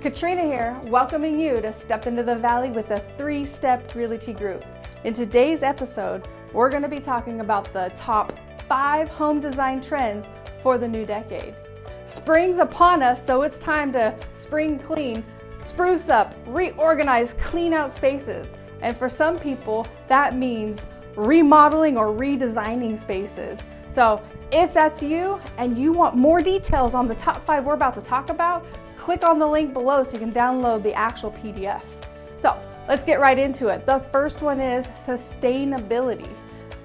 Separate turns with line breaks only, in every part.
Katrina here, welcoming you to Step into the Valley with the Three Step Realty Group. In today's episode, we're going to be talking about the top five home design trends for the new decade. Spring's upon us, so it's time to spring clean, spruce up, reorganize, clean out spaces. And for some people, that means remodeling or redesigning spaces. So if that's you and you want more details on the top five we're about to talk about, click on the link below so you can download the actual PDF. So let's get right into it. The first one is sustainability.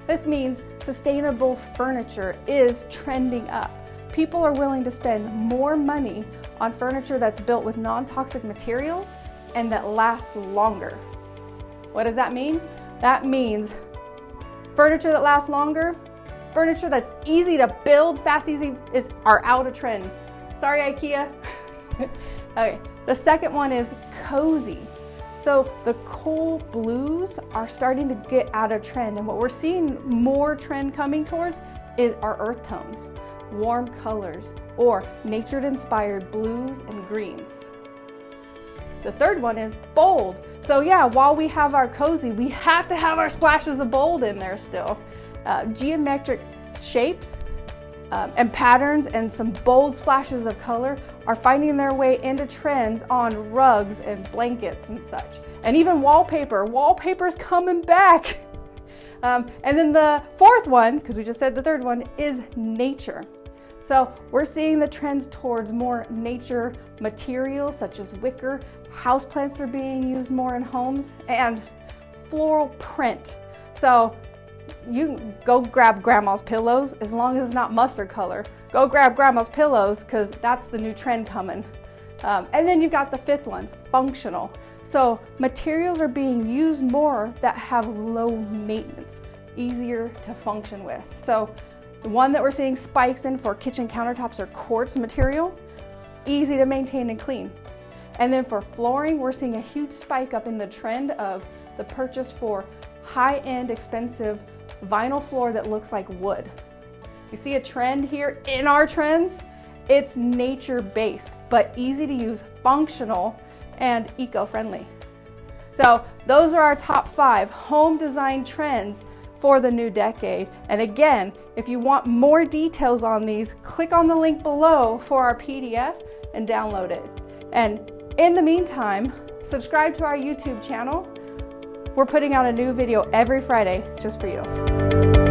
This means sustainable furniture is trending up. People are willing to spend more money on furniture that's built with non-toxic materials and that lasts longer. What does that mean? That means furniture that lasts longer, furniture that's easy to build, fast, easy, is are out of trend. Sorry, IKEA. okay, the second one is cozy. So the cool blues are starting to get out of trend and what we're seeing more trend coming towards is our earth tones, warm colors, or nature inspired blues and greens. The third one is bold. So yeah, while we have our cozy, we have to have our splashes of bold in there still. Uh, geometric shapes um, and patterns and some bold splashes of color are finding their way into trends on rugs and blankets and such. And even wallpaper, wallpaper's coming back. Um, and then the fourth one, because we just said the third one, is nature. So we're seeing the trends towards more nature materials such as wicker, houseplants are being used more in homes, and floral print. So you go grab grandma's pillows as long as it's not mustard color. Go grab grandma's pillows because that's the new trend coming. Um, and then you've got the fifth one, functional. So materials are being used more that have low maintenance, easier to function with. So the one that we're seeing spikes in for kitchen countertops are quartz material, easy to maintain and clean. And then for flooring, we're seeing a huge spike up in the trend of the purchase for high-end expensive vinyl floor that looks like wood. You see a trend here in our trends? It's nature-based, but easy to use, functional, and eco-friendly. So those are our top five home design trends for the new decade. And again, if you want more details on these, click on the link below for our PDF and download it. And in the meantime, subscribe to our YouTube channel we're putting out a new video every Friday just for you.